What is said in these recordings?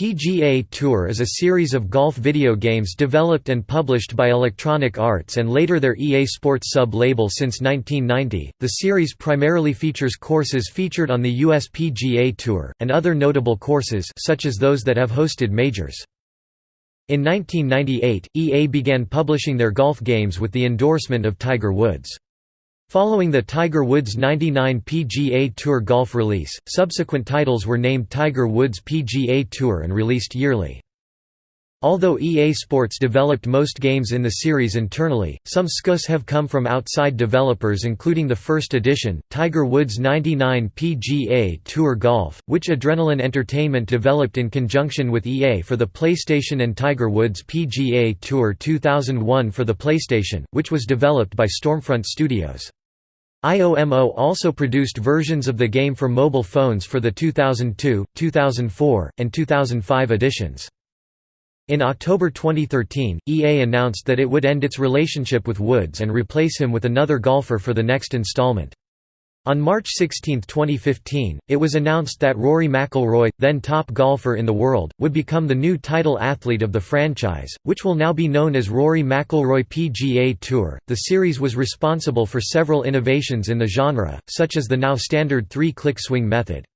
PGA Tour is a series of golf video games developed and published by Electronic Arts and later their EA Sports sub-label since 1990. The series primarily features courses featured on the US PGA Tour, and other notable courses such as those that have hosted majors. In 1998, EA began publishing their golf games with the endorsement of Tiger Woods. Following the Tiger Woods 99 PGA Tour golf release, subsequent titles were named Tiger Woods PGA Tour and released yearly. Although EA Sports developed most games in the series internally, some SKUs have come from outside developers including the first edition, Tiger Woods 99 PGA Tour Golf, which Adrenaline Entertainment developed in conjunction with EA for the PlayStation and Tiger Woods PGA Tour 2001 for the PlayStation, which was developed by Stormfront Studios. IOMO also produced versions of the game for mobile phones for the 2002, 2004, and 2005 editions. In October 2013, EA announced that it would end its relationship with Woods and replace him with another golfer for the next installment. On March 16, 2015, it was announced that Rory McIlroy, then top golfer in the world, would become the new title athlete of the franchise, which will now be known as Rory McIlroy PGA Tour. The series was responsible for several innovations in the genre, such as the now standard three-click swing method.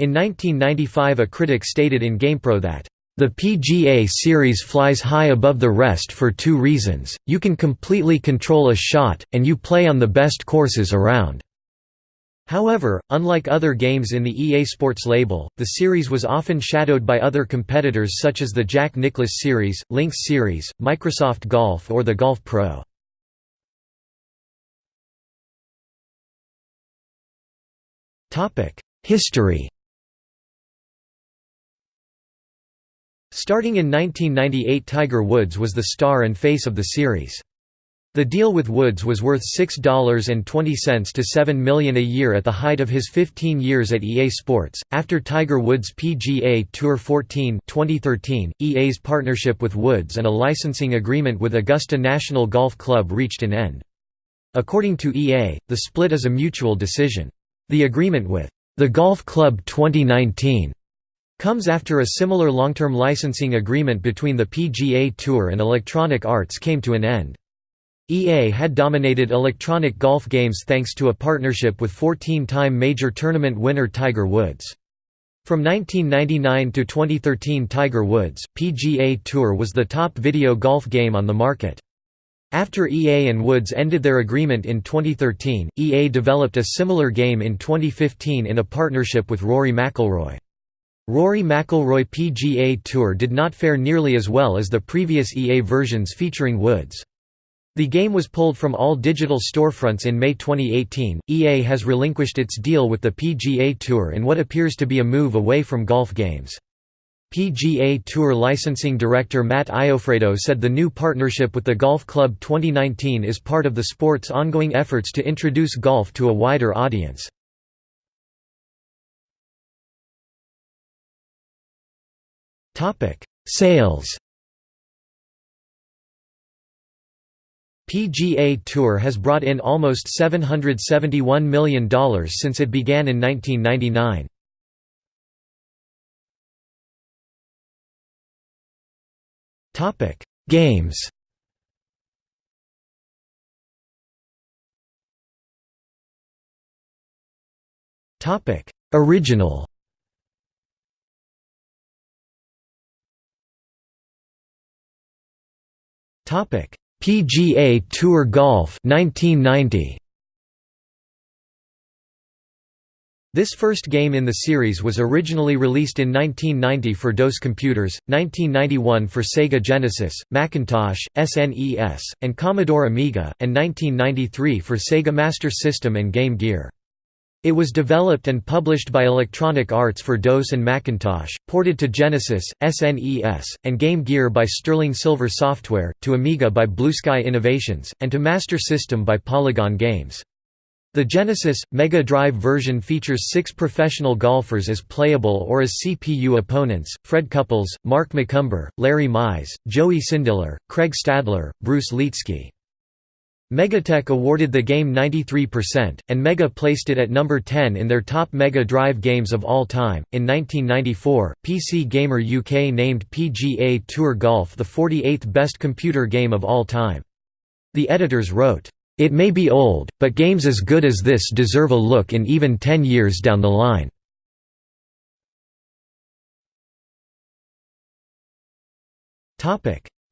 In 1995 a critic stated in GamePro that the PGA Series flies high above the rest for two reasons, you can completely control a shot, and you play on the best courses around. However, unlike other games in the EA Sports label, the series was often shadowed by other competitors such as the Jack Nicklaus series, Lynx series, Microsoft Golf or the Golf Pro. History Starting in 1998 Tiger Woods was the star and face of the series. The deal with Woods was worth $6.20 to 7 million a year at the height of his 15 years at EA Sports. After Tiger Woods PGA Tour 14 2013, EA's partnership with Woods and a licensing agreement with Augusta National Golf Club reached an end. According to EA, the split is a mutual decision. The agreement with the Golf Club 2019 comes after a similar long-term licensing agreement between the PGA Tour and Electronic Arts came to an end. EA had dominated electronic golf games thanks to a partnership with 14-time major tournament winner Tiger Woods. From 1999 to 2013 Tiger Woods, PGA Tour was the top video golf game on the market. After EA and Woods ended their agreement in 2013, EA developed a similar game in 2015 in a partnership with Rory McIlroy. Rory McIlroy PGA Tour did not fare nearly as well as the previous EA versions featuring Woods. The game was pulled from all digital storefronts in May 2018. EA has relinquished its deal with the PGA Tour in what appears to be a move away from golf games. PGA Tour licensing director Matt Iofredo said the new partnership with the Golf Club 2019 is part of the sport's ongoing efforts to introduce golf to a wider audience. Sales PGA Tour has brought in almost $771 million since it began in 1999. Games Original Topic PGA Tour Golf 1990. This first game in the series was originally released in 1990 for DOS computers, 1991 for Sega Genesis, Macintosh, SNES, and Commodore Amiga, and 1993 for Sega Master System and Game Gear. It was developed and published by Electronic Arts for DOS and Macintosh, ported to Genesis, SNES, and Game Gear by Sterling Silver Software, to Amiga by Blue Sky Innovations, and to Master System by Polygon Games. The Genesis, Mega Drive version features six professional golfers as playable or as CPU opponents, Fred Couples, Mark McCumber, Larry Mize, Joey Sindelar, Craig Stadler, Bruce Lietzke. Megatech awarded the game 93%, and Mega placed it at number 10 in their top Mega Drive games of all time. In 1994, PC Gamer UK named PGA Tour Golf the 48th best computer game of all time. The editors wrote, It may be old, but games as good as this deserve a look in even 10 years down the line.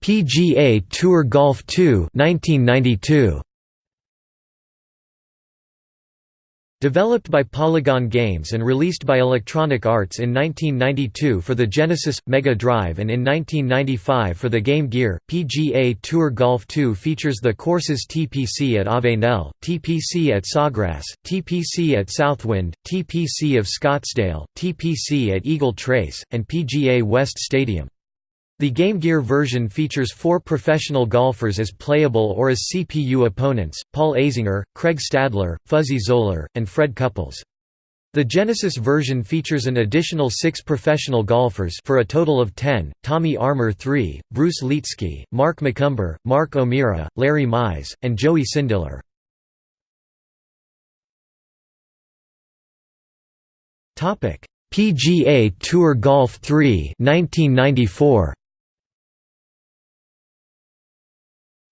PGA Tour Golf 2 1992. Developed by Polygon Games and released by Electronic Arts in 1992 for the Genesis, Mega Drive and in 1995 for the Game Gear, PGA Tour Golf 2 features the courses TPC at Avenel, TPC at Sawgrass, TPC at Southwind, TPC of Scottsdale, TPC at Eagle Trace, and PGA West Stadium. The Game Gear version features four professional golfers as playable or as CPU opponents, Paul Azinger, Craig Stadler, Fuzzy Zoeller, and Fred Couples. The Genesis version features an additional six professional golfers for a total of ten, Tommy Armour III, Bruce Lietzke, Mark McCumber, Mark O'Meara, Larry Mize, and Joey Sindelar. PGA Tour Golf 3 1994.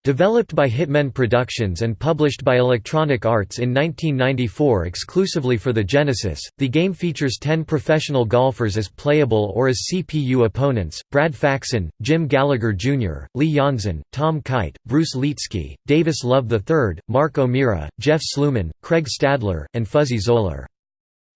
Developed by Hitmen Productions and published by Electronic Arts in 1994 exclusively for the Genesis, the game features 10 professional golfers as playable or as CPU opponents, Brad Faxon, Jim Gallagher Jr., Lee Janzen, Tom Kite, Bruce Lietzke, Davis Love III, Mark O'Meara, Jeff Sluman, Craig Stadler, and Fuzzy Zoeller.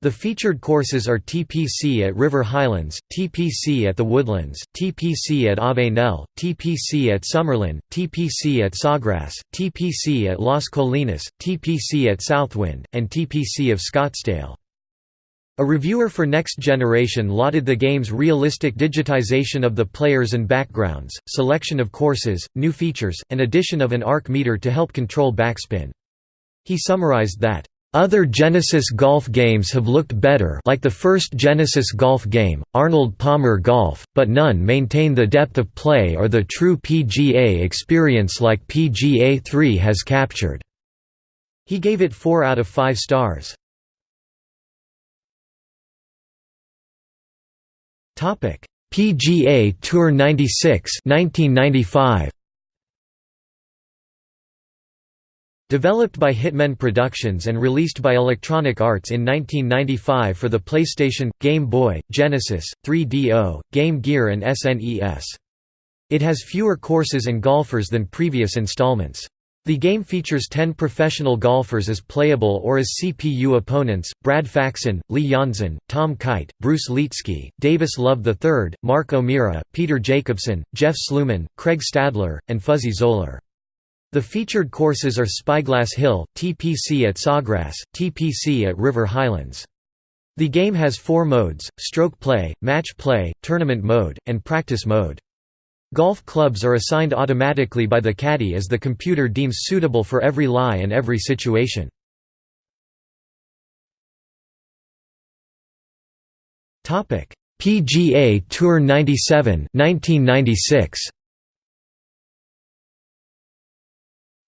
The featured courses are TPC at River Highlands, TPC at the Woodlands, TPC at Avenel, TPC at Summerlin, TPC at Sawgrass, TPC at Las Colinas, TPC at Southwind, and TPC of Scottsdale. A reviewer for Next Generation lauded the game's realistic digitization of the players and backgrounds, selection of courses, new features, and addition of an arc meter to help control backspin. He summarized that, other Genesis golf games have looked better like the first Genesis golf game, Arnold Palmer Golf, but none maintain the depth of play or the true PGA experience like PGA 3 has captured." He gave it 4 out of 5 stars. PGA Tour 96 1995. Developed by Hitmen Productions and released by Electronic Arts in 1995 for the PlayStation, Game Boy, Genesis, 3DO, Game Gear and SNES. It has fewer courses and golfers than previous installments. The game features 10 professional golfers as playable or as CPU opponents, Brad Faxon, Lee Janzen, Tom Kite, Bruce Lietzke, Davis Love III, Mark O'Meara, Peter Jacobsen, Jeff Sluman, Craig Stadler, and Fuzzy Zoeller. The featured courses are Spyglass Hill, TPC at Sawgrass, TPC at River Highlands. The game has four modes, stroke play, match play, tournament mode, and practice mode. Golf clubs are assigned automatically by the caddy as the computer deems suitable for every lie and every situation. PGA Tour 97 1996.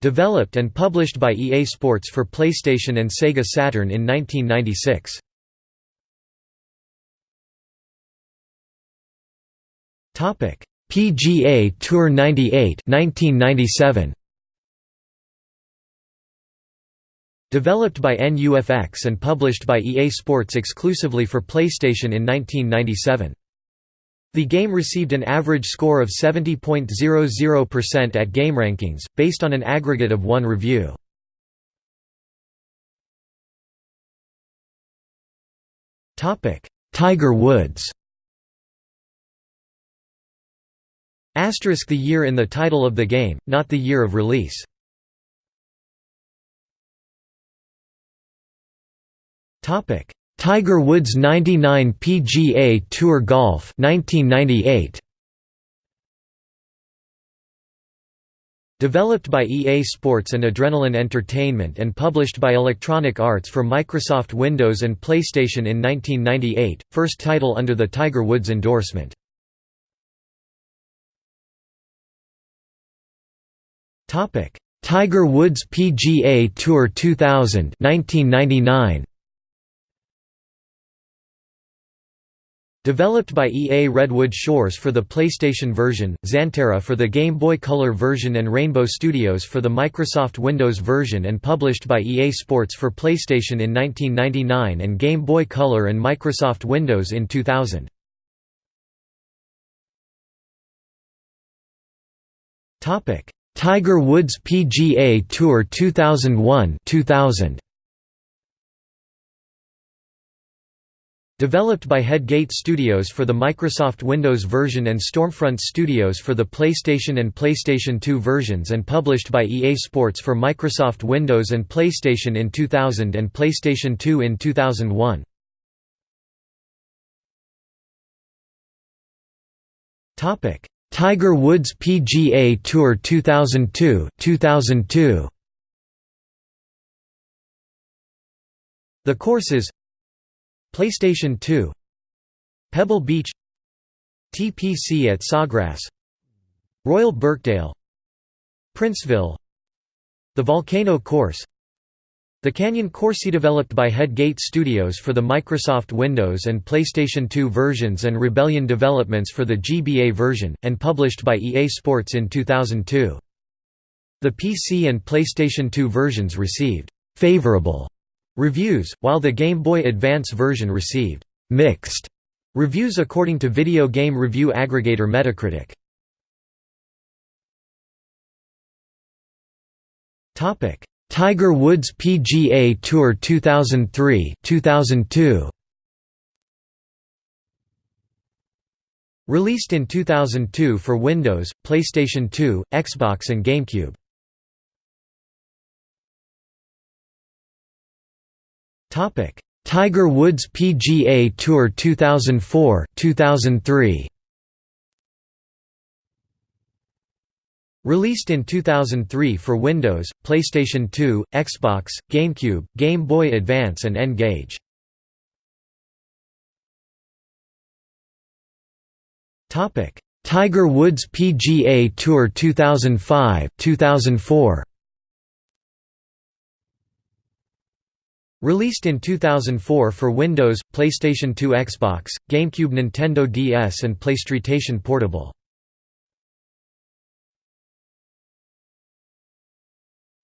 Developed and published by EA Sports for PlayStation and Sega Saturn in 1996. PGA Tour 98 1997. Developed by NUFX and published by EA Sports exclusively for PlayStation in 1997. The game received an average score of 70.00% at GameRankings, based on an aggregate of one review. Tiger Woods Asterisk the year in the title of the game, not the year of release. Tiger Woods 99 PGA Tour Golf 1998 Developed by EA Sports and Adrenaline Entertainment and published by Electronic Arts for Microsoft Windows and PlayStation in 1998, first title under the Tiger Woods endorsement. Tiger Woods PGA Tour 2000 1999 Developed by EA Redwood Shores for the PlayStation version, Xanterra for the Game Boy Color version and Rainbow Studios for the Microsoft Windows version and published by EA Sports for PlayStation in 1999 and Game Boy Color and Microsoft Windows in 2000. Tiger Woods PGA Tour 2001 2000 Developed by Headgate Studios for the Microsoft Windows version and Stormfront Studios for the PlayStation and PlayStation 2 versions and published by EA Sports for Microsoft Windows and PlayStation in 2000 and PlayStation 2 in 2001. Topic: Tiger Woods PGA Tour 2002 2002 The courses PlayStation 2 Pebble Beach TPC at Sawgrass Royal Birkdale Princeville The Volcano Course The Canyon Course developed by Headgate Studios for the Microsoft Windows and PlayStation 2 versions and Rebellion developments for the GBA version, and published by EA Sports in 2002. The PC and PlayStation 2 versions received «favorable» Reviews, while the Game Boy Advance version received «mixed» reviews according to video game review aggregator Metacritic. Topic: Tiger Woods PGA Tour 2003 2002 Released in 2002 for Windows, PlayStation 2, Xbox and GameCube. Tiger Woods PGA Tour 2004 2003 Released in 2003 for Windows, PlayStation 2, Xbox, GameCube, Game Boy Advance and N-Gage. Tiger Woods PGA Tour 2005 2004 Released in 2004 for Windows, PlayStation 2 Xbox, GameCube Nintendo DS and PlayStation Portable.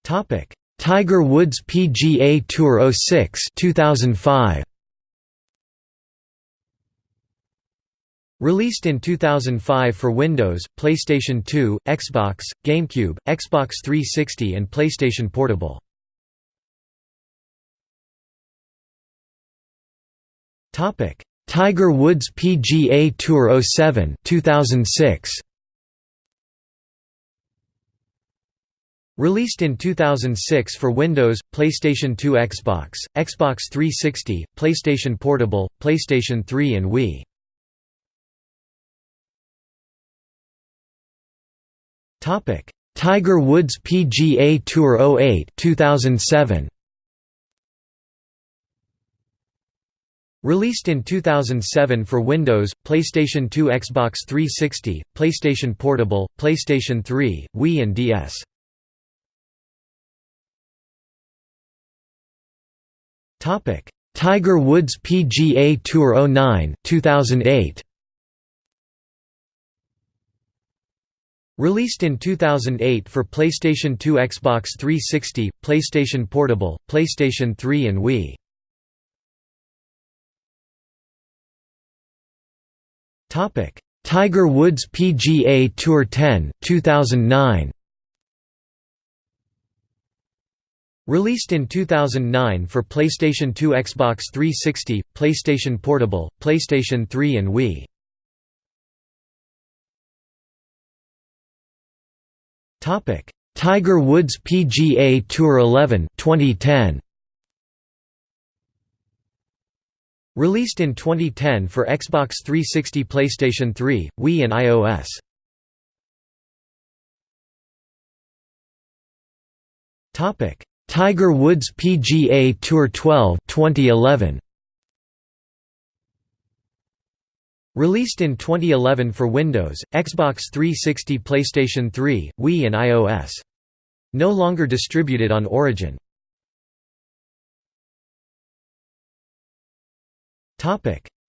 Tiger Woods PGA Tour 06 2005 Released in 2005 for Windows, PlayStation 2, Xbox, GameCube, Xbox 360 and PlayStation Portable. Topic: Tiger Woods PGA Tour 07 2006. Released in 2006 for Windows, PlayStation 2 Xbox, Xbox 360, PlayStation Portable, PlayStation 3 and Wii. Tiger Woods PGA Tour 08 2007. Released in 2007 for Windows, PlayStation 2 Xbox 360, PlayStation Portable, PlayStation 3, Wii and DS. Tiger Woods PGA Tour 09 2008. Released in 2008 for PlayStation 2 Xbox 360, PlayStation Portable, PlayStation 3 and Wii. Topic: Tiger Woods PGA Tour 10 2009. Released in 2009 for PlayStation 2 Xbox 360, PlayStation Portable, PlayStation 3 and Wii. Topic: Tiger Woods PGA Tour 11 2010. Released in 2010 for Xbox 360 PlayStation 3, Wii and iOS. Tiger Woods PGA Tour 12 2011. Released in 2011 for Windows, Xbox 360 PlayStation 3, Wii and iOS. No longer distributed on Origin.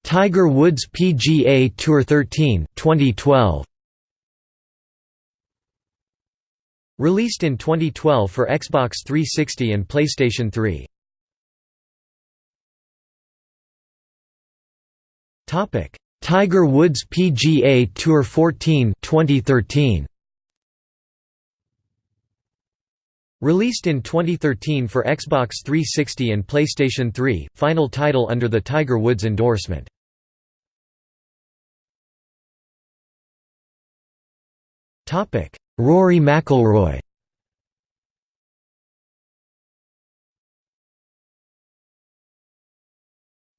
Tiger Woods PGA Tour 13 2012 Released in 2012 for Xbox 360 and PlayStation 3. Topic: Tiger Woods PGA Tour 14 2013. Released in 2013 for Xbox 360 and PlayStation 3, final title under the Tiger Woods endorsement. Topic: Rory McIlroy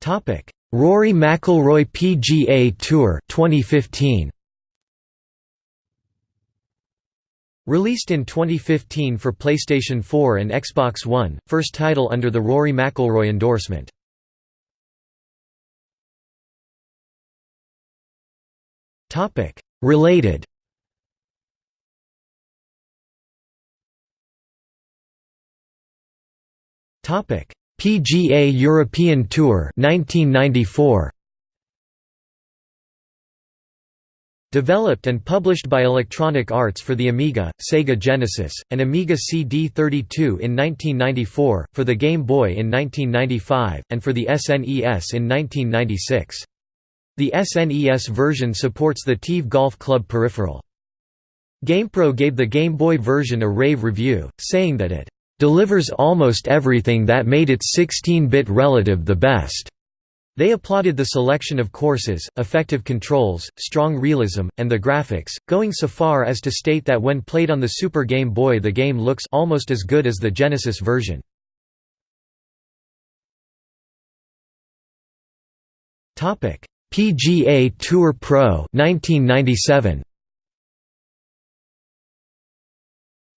Topic: Rory McIlroy PGA Tour 2015. Released in 2015 for PlayStation 4 and Xbox One, first title under the Rory McIlroy endorsement. Topic: Related PGA European Tour 1994. Developed and published by Electronic Arts for the Amiga, Sega Genesis, and Amiga CD32 in 1994, for the Game Boy in 1995, and for the SNES in 1996. The SNES version supports the TeeV Golf Club peripheral. GamePro gave the Game Boy version a rave review, saying that it delivers almost everything that made its 16-bit relative the best. They applauded the selection of courses, effective controls, strong realism, and the graphics, going so far as to state that when played on the Super Game Boy the game looks almost as good as the Genesis version. PGA Tour Pro 1997.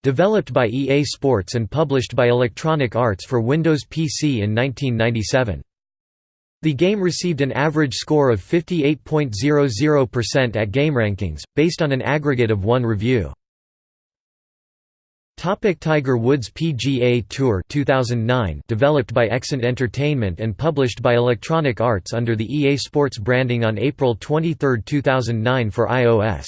Developed by EA Sports and published by Electronic Arts for Windows PC in 1997. The game received an average score of 58.00% at GameRankings, based on an aggregate of one review. Topic Tiger Woods PGA Tour 2009 developed by Xant Entertainment and published by Electronic Arts under the EA Sports branding on April 23, 2009 for iOS.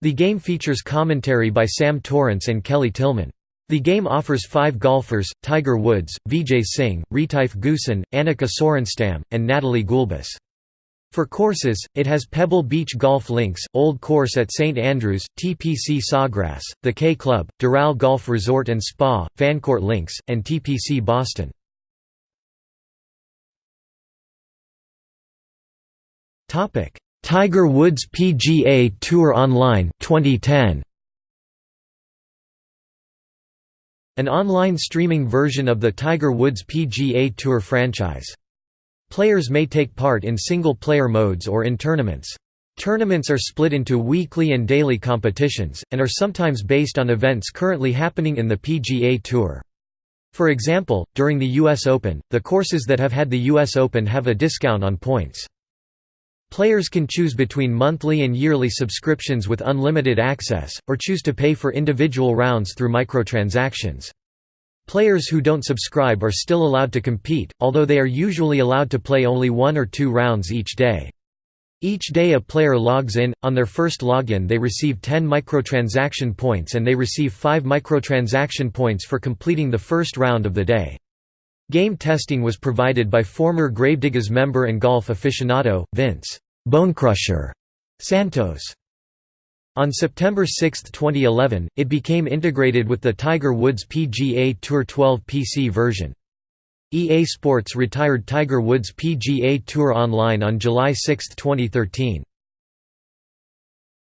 The game features commentary by Sam Torrance and Kelly Tilghman. The game offers five golfers, Tiger Woods, Vijay Singh, Retief Goosen, Annika Sorenstam, and Natalie Gulbis. For courses, it has Pebble Beach Golf Links, Old Course at St Andrews, TPC Sawgrass, the K Club, Doral Golf Resort and Spa, Fancourt Links, and TPC Boston. Tiger Woods PGA Tour Online 2010 An online streaming version of the Tiger Woods PGA Tour franchise. Players may take part in single-player modes or in tournaments. Tournaments are split into weekly and daily competitions, and are sometimes based on events currently happening in the PGA Tour. For example, during the U.S. Open, the courses that have had the U.S. Open have a discount on points. Players can choose between monthly and yearly subscriptions with unlimited access, or choose to pay for individual rounds through microtransactions. Players who don't subscribe are still allowed to compete, although they are usually allowed to play only one or two rounds each day. Each day a player logs in, on their first login they receive 10 microtransaction points and they receive 5 microtransaction points for completing the first round of the day. Game testing was provided by former Gravediggaz member and golf aficionado, Vince Bonecrusher Santos. On September 6, 2011, it became integrated with the Tiger Woods PGA Tour 12 PC version. EA Sports retired Tiger Woods PGA Tour Online on July 6, 2013.